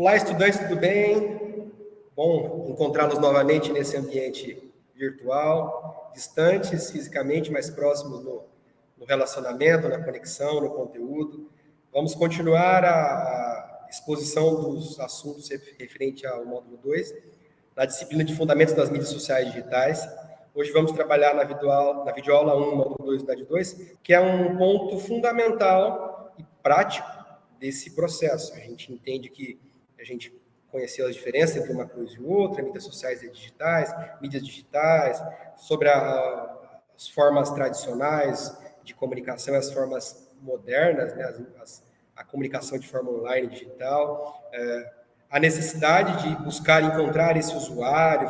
Olá, estudantes, tudo bem? Bom encontrá-los novamente nesse ambiente virtual, distantes fisicamente, mas próximos no, no, relacionamento, na conexão, no conteúdo. Vamos continuar a, a exposição dos assuntos referente ao módulo 2, na disciplina de Fundamentos das Mídias Sociais Digitais. Hoje vamos trabalhar na videoaula, na videoaula 1, módulo 2, unidade 2, que é um ponto fundamental e prático desse processo. A gente entende que a gente conheceu as diferenças entre uma coisa e outra, mídias sociais e digitais, mídias digitais, sobre a, as formas tradicionais de comunicação as formas modernas, né, as, as, a comunicação de forma online digital, é, a necessidade de buscar encontrar esse usuário,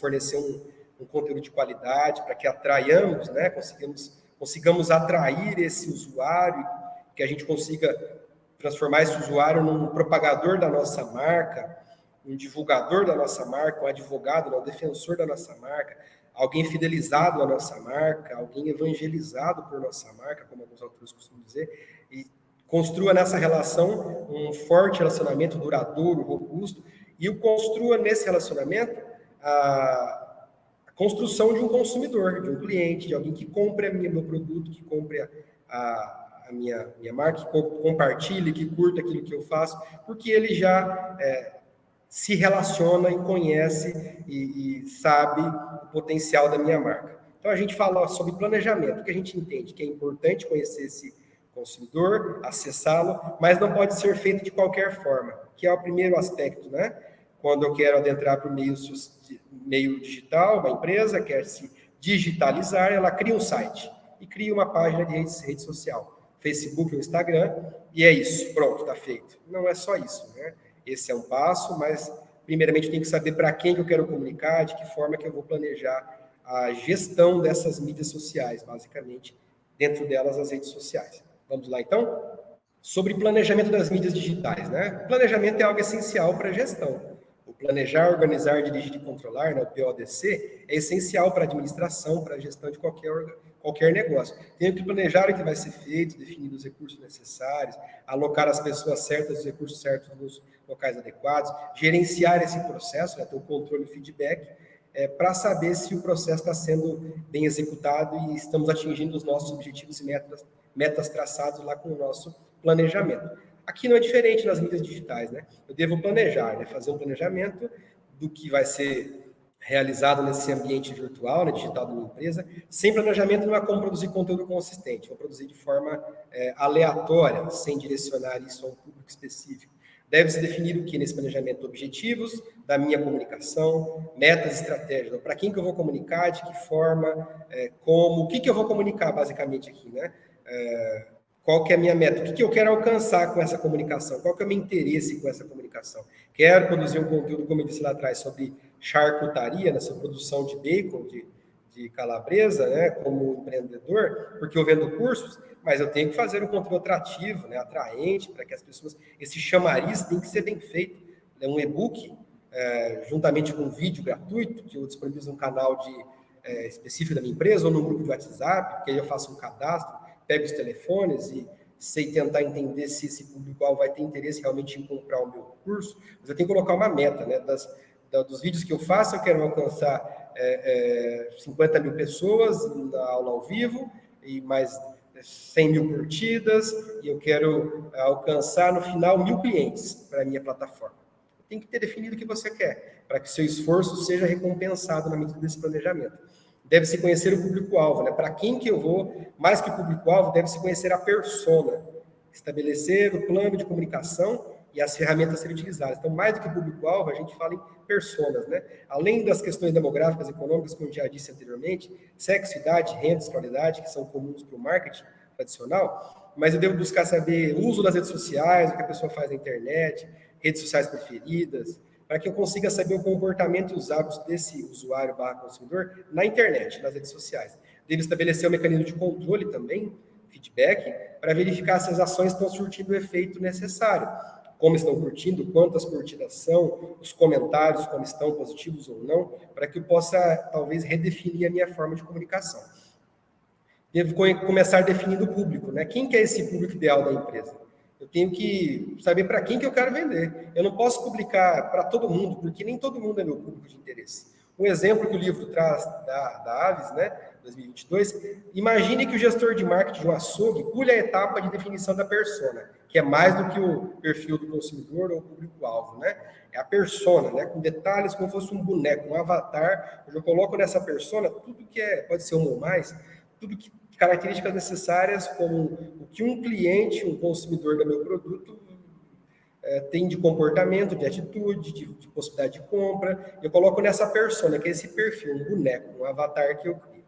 fornecer um, um conteúdo de qualidade para que atraiamos, né, consigamos, consigamos atrair esse usuário, que a gente consiga transformar esse usuário num propagador da nossa marca, um divulgador da nossa marca, um advogado, um defensor da nossa marca, alguém fidelizado à nossa marca, alguém evangelizado por nossa marca, como alguns autores costumam dizer, e construa nessa relação um forte relacionamento duradouro, robusto, e o construa nesse relacionamento a, construção de um consumidor, de um cliente, de alguém que compre meu produto, que compre a, a a minha, minha marca, que compartilhe, que curta aquilo que eu faço, porque ele já é, se relaciona e conhece e, e, sabe o potencial da minha marca. Então, a gente fala sobre planejamento, que a gente entende que é importante conhecer esse consumidor, acessá-lo, mas não pode ser feito de qualquer forma, que é o primeiro aspecto, né? Quando eu quero adentrar para o meio, meio digital, uma empresa quer se digitalizar, ela cria um site e cria uma página de rede, rede social. Facebook ou Instagram, e é isso, pronto, está feito. Não é só isso, né? Esse é um passo, mas primeiramente eu tenho que saber para quem que eu quero comunicar, de que forma que eu vou planejar a gestão dessas mídias sociais, basicamente, dentro delas as redes sociais. Vamos lá, então? Sobre planejamento das mídias digitais, né? Planejamento é algo essencial para a gestão. O planejar, organizar, dirigir e controlar, né, o PODC, é essencial para a administração, para a gestão de qualquer qualquer negócio. Tenho que planejar o que vai ser feito, definir os recursos necessários, alocar as pessoas certas, os recursos certos nos locais adequados, gerenciar esse processo, né, ter o controle e feedback, é, para saber se o processo está sendo bem executado e estamos atingindo os nossos objetivos e metas, metas traçados lá com o nosso planejamento. Aqui não é diferente nas mídias digitais, né? Eu devo planejar, né? fazer um planejamento do que vai ser realizado nesse ambiente virtual, né, digital da minha empresa, sem planejamento não há como produzir conteúdo consistente, vou produzir de forma é, aleatória, sem direcionar isso a um público específico. Deve-se definir o que nesse planejamento? Objetivos da minha comunicação, metas, estratégias. Para quem que eu vou comunicar, de que forma, é, como, o que, que eu vou comunicar basicamente aqui, né? É, qual que é a minha meta? O que, que eu quero alcançar com essa comunicação? Qual que é o meu interesse com essa comunicação? Quero produzir um conteúdo, como eu disse lá atrás, sobre charcutaria, nessa produção de bacon, de, de calabresa, né, como empreendedor, porque eu vendo cursos, mas eu tenho que fazer um conteúdo atrativo, né, atraente, para que as pessoas... Esse chamariz tem que ser bem feito. É um e-book, é, juntamente com um vídeo gratuito, que eu disponibilizo no canal de, é, específico da minha empresa, ou no grupo de WhatsApp, que aí eu faço um cadastro, pego os telefones e sei tentar entender se esse público vai ter interesse realmente em comprar o meu curso, mas eu tenho que colocar uma meta, né, das dos vídeos que eu faço, eu quero alcançar é, é, 50 mil pessoas na aula ao vivo e mais 100 mil curtidas, e eu quero alcançar no final mil clientes para a minha plataforma. Tem que ter definido o que você quer, para que seu esforço seja recompensado na medida desse planejamento. Deve-se conhecer o público-alvo, né? Para quem que eu vou, mais que público-alvo, deve-se conhecer a persona, estabelecer o plano de comunicação e as ferramentas a serem utilizadas. Então, mais do que público-alvo, a gente fala em personas, né? Além das questões demográficas e econômicas, como já disse anteriormente, sexo, idade, renda, escolaridade, que são comuns para o marketing tradicional, mas eu devo buscar saber o uso das redes sociais, o que a pessoa faz na internet, redes sociais preferidas, para que eu consiga saber o comportamento e os hábitos desse usuário barra consumidor na internet, nas redes sociais. Devo estabelecer um mecanismo de controle também, feedback, para verificar se as ações estão surtindo o efeito necessário como estão curtindo, quantas curtidas são, os comentários, como estão, positivos ou não, para que eu possa, talvez, redefinir a minha forma de comunicação. Devo começar definindo o público, né? Quem que é esse público ideal da empresa? Eu tenho que saber para quem que eu quero vender. Eu não posso publicar para todo mundo, porque nem todo mundo é meu público de interesse. Um exemplo que o livro traz da, da Aves, né, 2022, imagine que o gestor de marketing de um açougue pule a etapa de definição da persona, que é mais do que o perfil do consumidor ou público-alvo, né? É a persona, né? Com detalhes como se fosse um boneco, um avatar. Eu já coloco nessa persona tudo que é, pode ser um ou mais, tudo que características necessárias como o que um cliente, um consumidor do meu produto é, tem de comportamento, de atitude, de, de, possibilidade de compra. Eu coloco nessa persona, que é esse perfil, um boneco, um avatar que eu crio,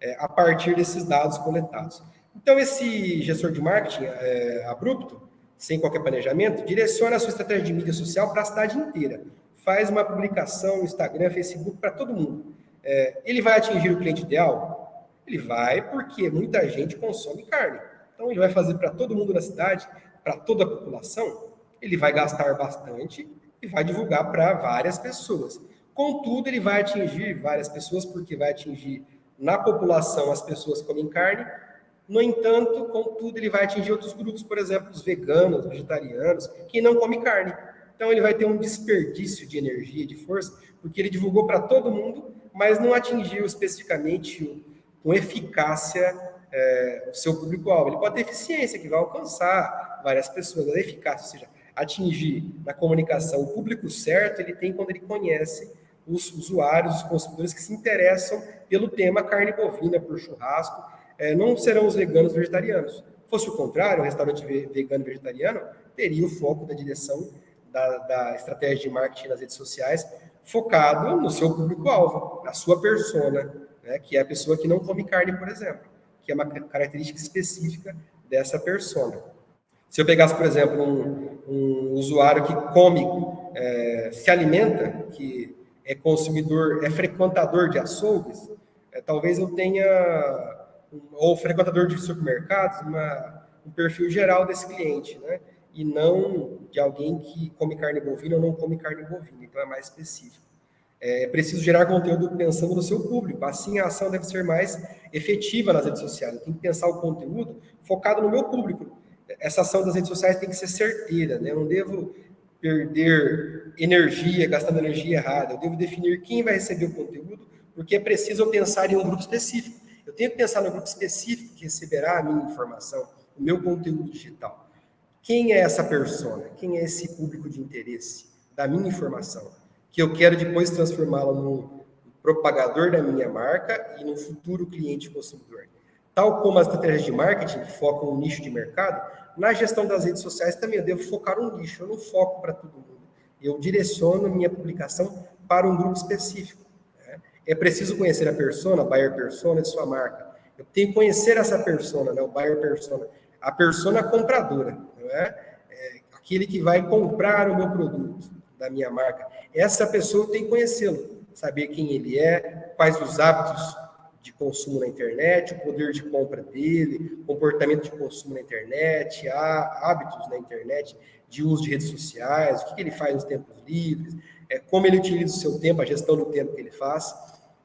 é, a partir desses dados coletados. Então, esse gestor de marketing é, abrupto, sem qualquer planejamento, direciona a sua estratégia de mídia social para a cidade inteira. Faz uma publicação no Instagram, Facebook, para todo mundo. É, ele vai atingir o cliente ideal? Ele vai porque muita gente consome carne. Então, ele vai fazer para todo mundo na cidade, para toda a população, ele vai gastar bastante e vai divulgar para várias pessoas. Contudo, ele vai atingir várias pessoas, porque vai atingir na população as pessoas comem carne. No entanto, contudo, ele vai atingir outros grupos, por exemplo, os veganos, vegetarianos, que não comem carne. Então, ele vai ter um desperdício de energia, de força, porque ele divulgou para todo mundo, mas não atingiu especificamente com eficácia é, o seu público-alvo. Ele pode ter eficiência, que vai alcançar várias pessoas, a eficácia, ou seja, atingir na comunicação o público certo, ele tem quando ele conhece os usuários, os consumidores que se interessam pelo tema carne bovina, por churrasco, é, não serão os veganos vegetarianos. Fosse o contrário, o restaurante vegano vegetariano teria o foco da direção da, da estratégia de marketing nas redes sociais focado no seu público-alvo, na sua persona, né, que é a pessoa que não come carne, por exemplo, que é uma característica específica dessa persona. Se eu pegasse, por exemplo, um, um usuário que come, é, se alimenta, que é consumidor, é frequentador de açougues, é, talvez eu tenha, ou frequentador de supermercados, uma, um perfil geral desse cliente, né? E não de alguém que come carne bovina ou não come carne bovina, então é mais específico. É preciso gerar conteúdo pensando no seu público. Assim, a ação deve ser mais efetiva nas redes sociais. Eu tenho que pensar o conteúdo focado no meu público. Essa ação das redes sociais tem que ser certeira, né? Eu não devo perder energia, gastando energia errada. Eu devo definir quem vai receber o conteúdo, porque é preciso eu pensar em um grupo específico. Eu tenho que pensar no grupo específico que receberá a minha informação, o meu conteúdo digital. Quem é essa persona? Quem é esse público de interesse da minha informação? que eu quero depois transformá-la num propagador da minha marca e no futuro cliente consumidor. Tal como as estratégias de marketing focam no nicho de mercado, na gestão das redes sociais também eu devo focar um nicho, eu não foco para todo mundo. Eu direciono minha publicação para um grupo específico. Né? É preciso conhecer a persona, a buyer persona de sua marca. Eu tenho que conhecer essa persona, né? o buyer persona, a persona compradora, não é? é aquele que vai comprar o meu produto da minha marca. Essa pessoa tem que conhecê-lo, saber quem ele é, quais os hábitos de consumo na internet, o poder de compra dele, comportamento de consumo na internet, hábitos na internet, de uso de redes sociais, o que ele faz nos tempos livres, é, como ele utiliza o seu tempo, a gestão do tempo que ele faz.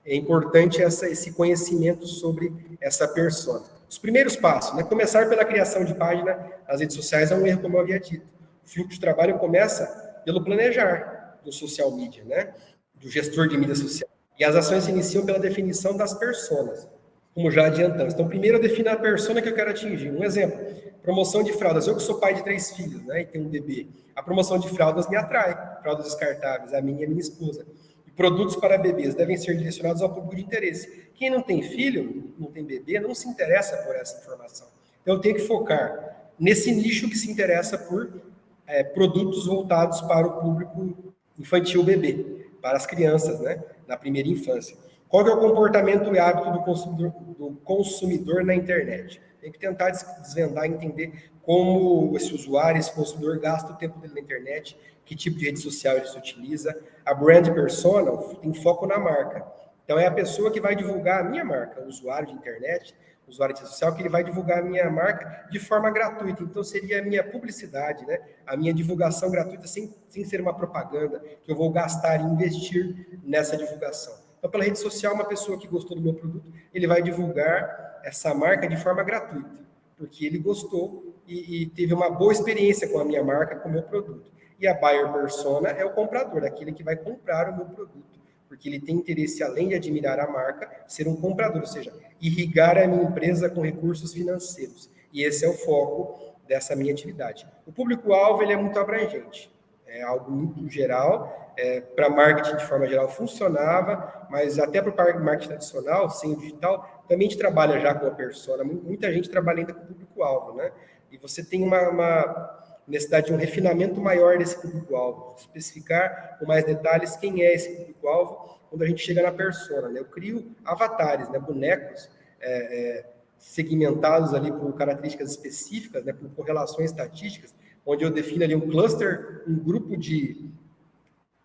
É importante essa, esse conhecimento sobre essa persona. Os primeiros passos, né? começar pela criação de página nas redes sociais é um erro, como eu havia dito. O fluxo de trabalho começa pelo planejar do social media, né? Do gestor de mídia social. E as ações se iniciam pela definição das personas, como já adiantamos. Então, primeiro eu defino a persona que eu quero atingir. Um exemplo, promoção de fraldas. Eu que sou pai de três filhos, né, e tenho um bebê. A promoção de fraldas me atrai. Fraldas descartáveis, a minha e a minha esposa. E produtos para bebês devem ser direcionados ao público de interesse. Quem não tem filho, não tem bebê, não se interessa por essa informação. Então, eu tenho que focar nesse nicho que se interessa por é, produtos voltados para o público infantil bebê, para as crianças, né, na primeira infância. Qual é o comportamento e hábito do consumidor, do consumidor na internet? Tem que tentar desvendar, entender como esse usuário, esse consumidor gasta o tempo dele na internet, que tipo de rede social ele se utiliza. A brand persona tem foco na marca. Então é a pessoa que vai divulgar a minha marca, o usuário de internet, usuário de rede social, que ele vai divulgar a minha marca de forma gratuita. Então, seria a minha publicidade, né? a minha divulgação gratuita, sem, sem ser uma propaganda, que eu vou gastar e investir nessa divulgação. Então, pela rede social, uma pessoa que gostou do meu produto, ele vai divulgar essa marca de forma gratuita, porque ele gostou e, e, teve uma boa experiência com a minha marca, com o meu produto. E a buyer persona é o comprador, aquele que vai comprar o meu produto, porque ele tem interesse, além de admirar a marca, ser um comprador, ou seja, irrigar a minha empresa com recursos financeiros. E esse é o foco dessa minha atividade. O público-alvo ele é muito abrangente, é algo muito geral. É, para marketing de forma geral funcionava, mas até para o marketing tradicional, sem o digital, também a gente trabalha já com a persona. Muita gente trabalha ainda com o público-alvo, né? E você tem uma, uma necessidade de um refinamento maior desse público-alvo, especificar com mais detalhes quem é esse público-alvo quando a gente chega na persona. Né? Eu crio avatares, né? bonecos é, é, segmentados ali por características específicas, né? por correlações estatísticas, onde eu defino ali um cluster, um grupo de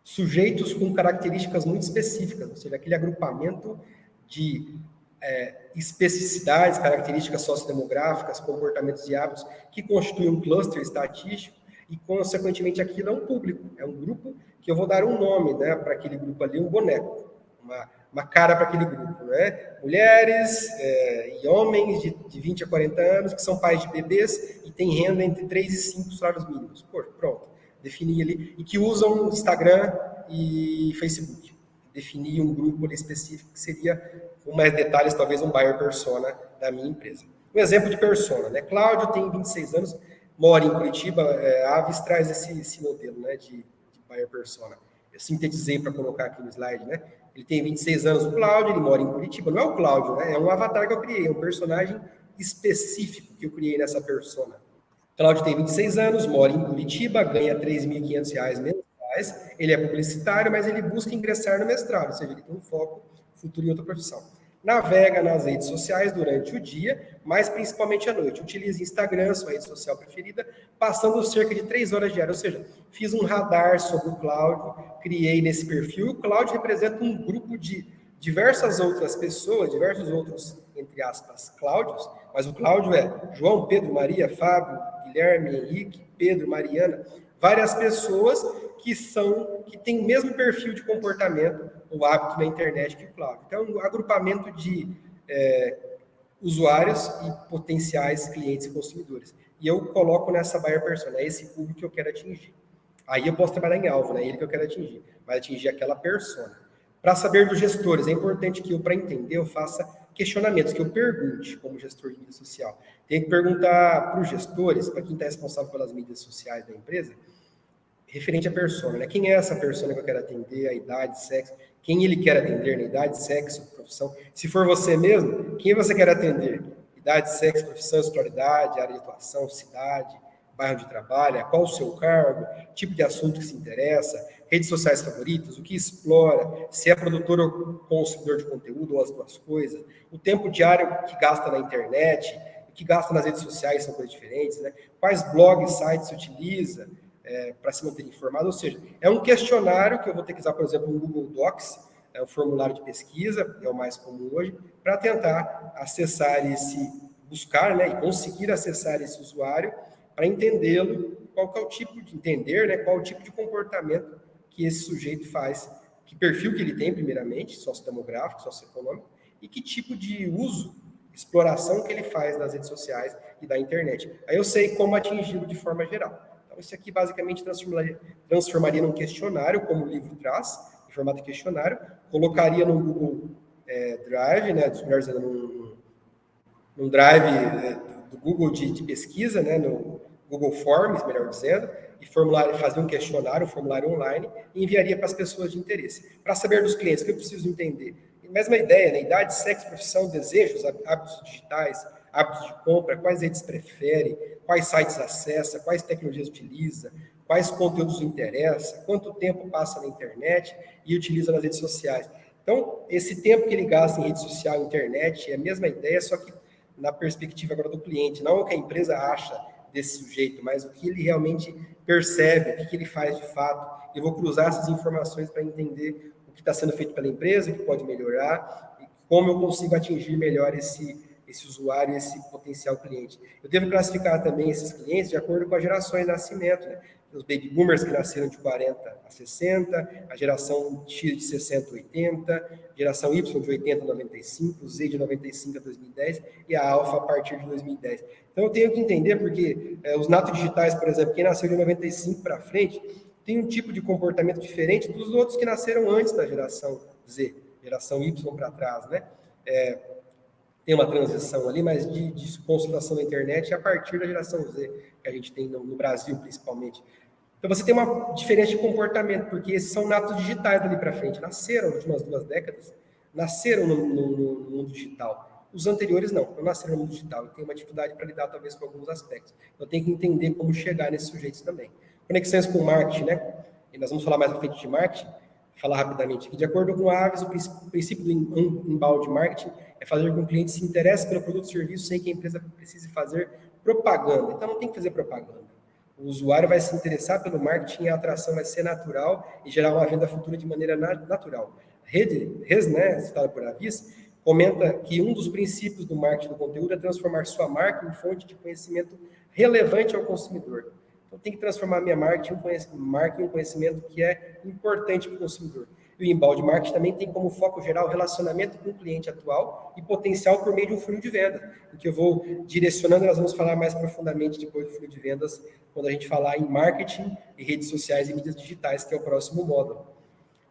sujeitos com características muito específicas, ou seja, aquele agrupamento de é, especificidades, características sociodemográficas, comportamentos e hábitos que constituem um cluster estatístico e, consequentemente, aquilo é um público, é um grupo que eu vou dar um nome né, para aquele grupo ali, um boneco, uma, uma cara para aquele grupo. Né? Mulheres é, e homens de, de 20 a 40 anos que são pais de bebês e têm renda entre 3 e 5 salários mínimos. Pô, pronto, defini ali. E que usam Instagram e Facebook. Defini um grupo específico que seria com mais detalhes, talvez um buyer persona da minha empresa. Um exemplo de persona, né? Cláudio tem 26 anos, mora em Curitiba, é, a Aves traz esse, esse modelo né, de, de buyer persona. Eu sintetizei para colocar aqui no slide, né? Ele tem 26 anos, o Cláudio, ele mora em Curitiba. Não é o Cláudio, né? É um avatar que eu criei, um personagem específico que eu criei nessa persona. Cláudio tem 26 anos, mora em Curitiba, ganha R$ 3.500 mensais. Ele é publicitário, mas ele busca ingressar no mestrado, ou seja, ele tem um foco futuro em outra profissão. Navega nas redes sociais durante o dia, mas principalmente à noite. Utilize Instagram, sua rede social preferida, passando cerca de três horas diárias. Ou seja, fiz um radar sobre o Cláudio, criei nesse perfil. O Cláudio representa um grupo de diversas outras pessoas, diversos outros, entre aspas, Cláudios, mas o Cláudio é João, Pedro, Maria, Fábio, Guilherme, Henrique, Pedro, Mariana, várias pessoas que são que têm o mesmo perfil de comportamento ou hábito na internet que o Cláudio. Então, um agrupamento de é, usuários e potenciais clientes e consumidores. E eu coloco nessa buyer persona, é esse público que eu quero atingir. Aí eu posso trabalhar em alvo, né? É ele que eu quero atingir, vai atingir aquela persona. Para saber dos gestores, é importante que eu, para entender, eu faça questionamentos, que eu pergunte como gestor de mídia social. Tem que perguntar para os gestores, para quem está responsável pelas mídias sociais da empresa, referente à persona, né? Quem é essa persona que eu quero atender, a idade, sexo, quem ele quer atender, né? idade, sexo, profissão. Se for você mesmo, quem você quer atender? Idade, sexo, profissão, escolaridade, área de atuação, cidade, bairro de trabalho, qual o seu cargo, tipo de assunto que se interessa, redes sociais favoritas, o que explora, se é produtor ou consumidor de conteúdo ou as duas coisas, o tempo diário que gasta na internet, o que gasta nas redes sociais são coisas diferentes, né? Quais blogs, sites utiliza, é, para se manter informado. Ou seja, é um questionário que eu vou ter que usar, por exemplo, no Google Docs, é o formulário de pesquisa, é o mais comum hoje, para tentar acessar esse, buscar né, e conseguir acessar esse usuário para entendê-lo, qual é o tipo de entender, né, qual é o tipo de comportamento que esse sujeito faz, que perfil que ele tem, primeiramente, sociodemográfico, socioeconômico, e que tipo de uso, exploração que ele faz das redes sociais e da internet. Aí eu sei como atingi-lo de forma geral. Então, isso aqui basicamente transformaria, transformaria num questionário, como o livro traz, em formato questionário, colocaria no Google é, Drive, né, melhor num, num Drive é, do Google de, de, pesquisa, né, no Google Forms, melhor dizendo, e formulário, fazer um questionário, um formulário online, e enviaria para as pessoas de interesse. Para saber dos clientes, o que eu preciso entender? Mesma ideia, né? idade, sexo, profissão, desejos, hábitos digitais, hábitos de compra, quais redes prefere, quais sites acessa, quais tecnologias utiliza, quais conteúdos interessa, quanto tempo passa na internet e utiliza nas redes sociais. Então, esse tempo que ele gasta em rede social, internet, é a mesma ideia, só que na perspectiva agora do cliente, não o que a empresa acha desse sujeito, mas o que ele realmente percebe, o que ele faz de fato. Eu vou cruzar essas informações para entender o que está sendo feito pela empresa, o que pode melhorar, e como eu consigo atingir melhor esse esse usuário, esse potencial cliente. Eu devo classificar também esses clientes de acordo com as gerações de nascimento. Né? os baby boomers que nasceram de 40 a 60, a geração X de 60 a 80, geração Y de 80 a 95, Z de 95 a 2010 e a Alpha a partir de 2010. Então eu tenho que entender porque é, os natos digitais, por exemplo, quem nasceu de 95 para frente, tem um tipo de comportamento diferente dos outros que nasceram antes da geração Z, geração Y para trás, né? É, tem uma transição ali, mas de, de consultação na internet a partir da geração Z, que a gente tem no, no Brasil, principalmente. Então você tem uma diferença de comportamento, porque esses são natos digitais dali para frente, nasceram nas últimas duas décadas, nasceram no, no, no, mundo digital. Os anteriores não, não nasceram no mundo digital, e tem uma dificuldade para lidar talvez com alguns aspectos. Então tem que entender como chegar nesses sujeitos também. Conexões com marketing, né? E nós vamos falar mais à frente de marketing, falar rapidamente aqui. De acordo com a Aves, o princípio do inbound marketing é fazer com que o cliente se interesse pelo produto ou serviço sem que a empresa precise fazer propaganda. Então, não tem que fazer propaganda. O usuário vai se interessar pelo marketing a atração vai ser natural e gerar uma venda futura de maneira natural. Rede, Res, né, citada por Avis, comenta que um dos princípios do marketing do conteúdo é transformar sua marca em fonte de conhecimento relevante ao consumidor. Então, tem que transformar minha marca em, um conhecimento que é importante para o consumidor. E o embalde marketing também tem como foco geral o relacionamento com o cliente atual e potencial por meio de um funil de venda, em que eu vou direcionando, nós vamos falar mais profundamente depois do funil de vendas, quando a gente falar em marketing e redes sociais e mídias digitais, que é o próximo módulo.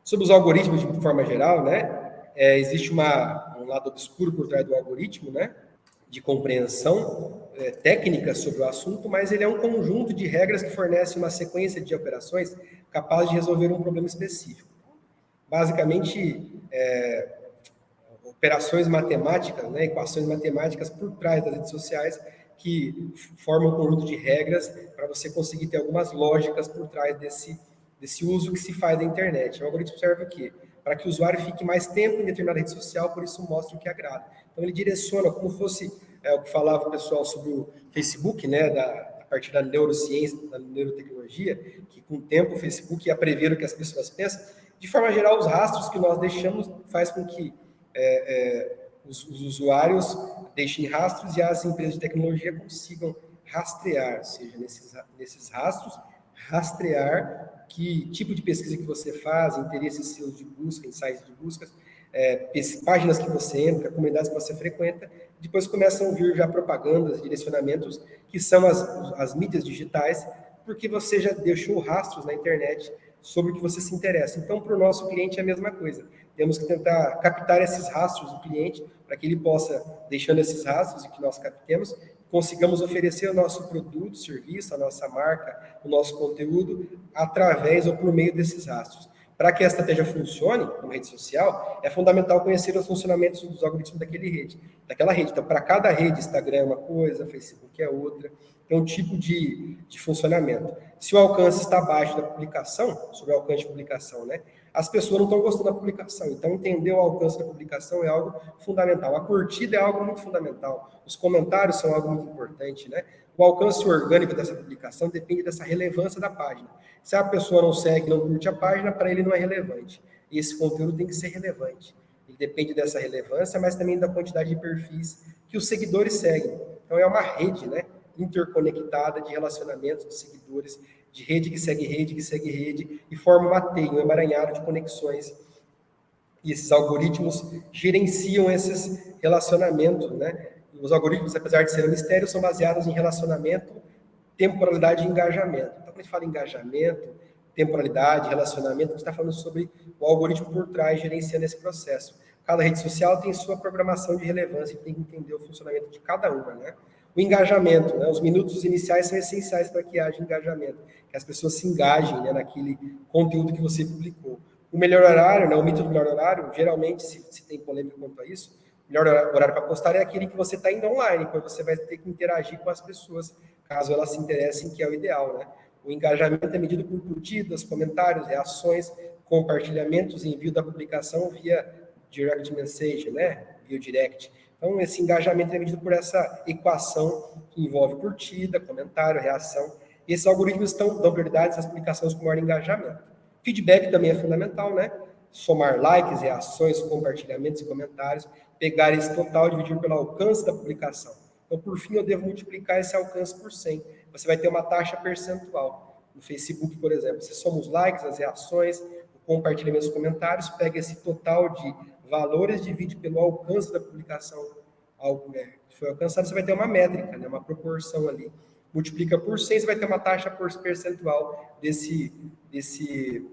Sobre os algoritmos de forma geral, né, é, existe uma, um lado obscuro por trás do algoritmo, né, de compreensão é, técnica sobre o assunto, mas ele é um conjunto de regras que fornece uma sequência de operações capaz de resolver um problema específico. Basicamente, é, operações matemáticas, né, equações matemáticas por trás das redes sociais que formam um conjunto de regras para você conseguir ter algumas lógicas por trás desse, desse uso que se faz da internet. O algoritmo serve o quê? Para que o usuário fique mais tempo em determinada rede social, por isso mostra o que agrada. Então, ele direciona como fosse é, o que falava o pessoal sobre o Facebook, né, da, a partir da neurociência, da neurotecnologia, que com o tempo o Facebook ia prever o que as pessoas pensam. De forma geral, os rastros que nós deixamos faz com que é, é, os, os, usuários deixem rastros e as empresas de tecnologia consigam rastrear, ou seja, nesses, nesses rastros, rastrear que tipo de pesquisa que você faz, interesses seus de busca, insights de buscas, é, páginas que você entra, comunidades que você frequenta, depois começam a vir já propagandas, direcionamentos, que são as, as mídias digitais, porque você já deixou rastros na internet sobre o que você se interessa. Então, para o nosso cliente é a mesma coisa. Temos que tentar captar esses rastros do cliente, para que ele possa, deixando esses rastros e que nós captemos, consigamos oferecer o nosso produto, serviço, a nossa marca, o nosso conteúdo, através ou por meio desses rastros. Para que a estratégia funcione como rede social, é fundamental conhecer os funcionamentos dos algoritmos daquele rede, daquela rede. Então, para cada rede, Instagram é uma coisa, Facebook é outra, é um tipo de, de funcionamento. Se o alcance está abaixo da publicação, sobre o alcance de publicação, né? As pessoas não estão gostando da publicação. Então, entender o alcance da publicação é algo fundamental. A curtida é algo muito fundamental. Os comentários são algo muito importante, né? O alcance orgânico dessa publicação depende dessa relevância da página. Se a pessoa não segue, não curte a página, para ele não é relevante. E esse conteúdo tem que ser relevante. Ele depende dessa relevância, mas também da quantidade de perfis que os seguidores seguem. Então é uma rede, né? Interconectada de relacionamentos de seguidores, de rede que segue rede, que segue rede, e forma uma teia, um emaranhado de conexões. E esses algoritmos gerenciam esses relacionamentos, né? os algoritmos, apesar de serem mistérios, são baseados em relacionamento, temporalidade e engajamento. Então, quando a gente fala engajamento, temporalidade, relacionamento, a gente está falando sobre o algoritmo por trás gerenciando esse processo. Cada rede social tem sua programação de relevância tem que entender o funcionamento de cada uma, né? O engajamento, né? os minutos iniciais são essenciais para que haja engajamento, que as pessoas se engajem né, naquele conteúdo que você publicou. O melhor horário, né, o mito do melhor horário, geralmente, se, se tem polêmica quanto a isso, melhor horário para postar é aquele que você está indo online, pois você vai ter que interagir com as pessoas, caso elas se interessem, que é o ideal, né? O engajamento é medido por curtidas, comentários, reações, compartilhamentos envio da publicação via direct message, né? Via direct. Então, esse engajamento é medido por essa equação que envolve curtida, comentário, reação. E esses algoritmos estão, dão prioridade às publicações com maior engajamento. Feedback também é fundamental, né? Somar likes, reações, compartilhamentos e comentários pegar esse total e dividir pelo alcance da publicação. Então, por fim, eu devo multiplicar esse alcance por 100. Você vai ter uma taxa percentual. no Facebook, por exemplo. Se somos likes, as reações, o compartilhamento comentários, pega esse total de valores, divide pelo alcance da publicação é, que foi alcançado, você vai ter uma métrica, né, uma proporção ali. Multiplica por 100, você vai ter uma taxa por percentual desse, desse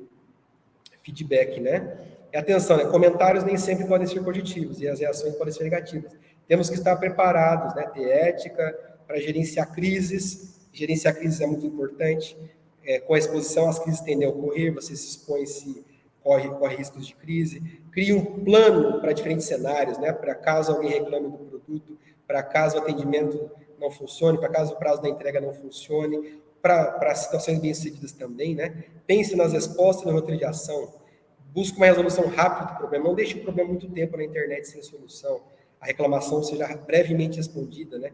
feedback, né? E atenção, né, comentários nem sempre podem ser positivos e as reações podem ser negativas. Temos que estar preparados, né, ter ética para gerenciar crises. Gerenciar crises é muito importante. É, com a exposição, as crises tendem a ocorrer, você se expõe, se corre, corre riscos de crise. Cria um plano para diferentes cenários, né, para caso alguém reclame do produto, para caso o atendimento não funcione, para caso o prazo da entrega não funcione, para situações bem-sucedidas também, né? Pense nas respostas na roteiro de ação. Busque uma resolução rápida do problema. Não deixe o problema muito tempo na internet sem solução. A reclamação seja brevemente respondida, né?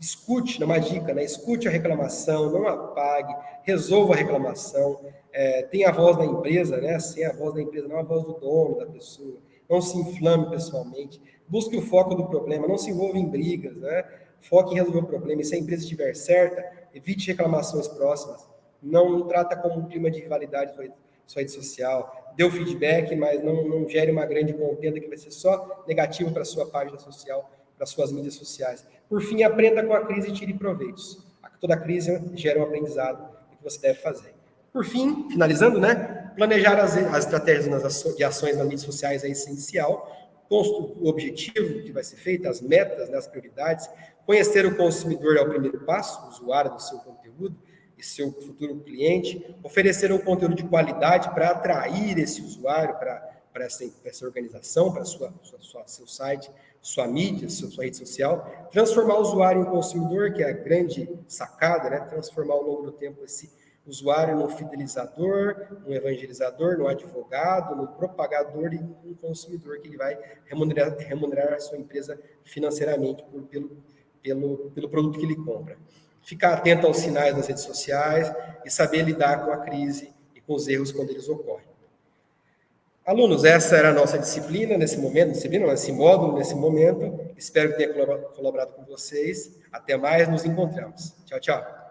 Escute, uma dica, né? Escute a reclamação, não apague, resolva a reclamação. É, tenha a voz da empresa, né? Sem a voz da empresa, não a voz do dono da pessoa. Não se inflame pessoalmente. Busque o foco do problema, não se envolva em brigas, né? Foque em resolver o problema. E se a empresa estiver certa, evite reclamações próximas. Não trata como um clima de rivalidade sua rede social. Dê o feedback, mas não, não gere uma grande contenda que vai ser só negativo para sua página social, para suas mídias sociais. Por fim, aprenda com a crise e tire proveitos. Toda crise gera um aprendizado que você deve fazer. Por fim, finalizando, né? Planejar as, as estratégias de ações nas mídias sociais é essencial o objetivo que vai ser feito, as metas, né, as prioridades. Conhecer o consumidor é o primeiro passo, o usuário do seu conteúdo e seu futuro cliente. Oferecer um conteúdo de qualidade para atrair esse usuário para para essa, essa, organização, para sua, sua, seu site, sua mídia, sua, sua, rede social, transformar o usuário em consumidor, que é a grande sacada, né? transformar ao longo do tempo esse usuário no fidelizador, no evangelizador, no advogado, no propagador e no consumidor que ele vai remunerar, remunerar a sua empresa financeiramente por, pelo, pelo, pelo produto que ele compra. Ficar atento aos sinais das redes sociais e saber lidar com a crise e com os erros quando eles ocorrem. Alunos, essa era a nossa disciplina nesse momento, disciplina, nesse módulo, nesse momento. Espero que tenha colaborado com vocês. Até mais, nos encontramos. Tchau, tchau.